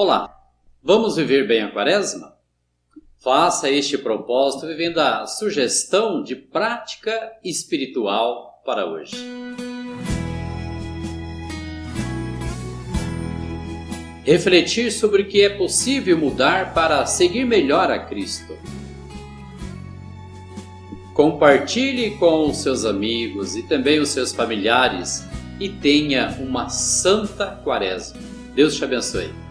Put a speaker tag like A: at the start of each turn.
A: Olá, vamos viver bem a quaresma? Faça este propósito vivendo a sugestão de prática espiritual para hoje. Refletir sobre o que é possível mudar para seguir melhor a Cristo. Compartilhe com os seus amigos e também os seus familiares e tenha uma santa quaresma. Deus te abençoe.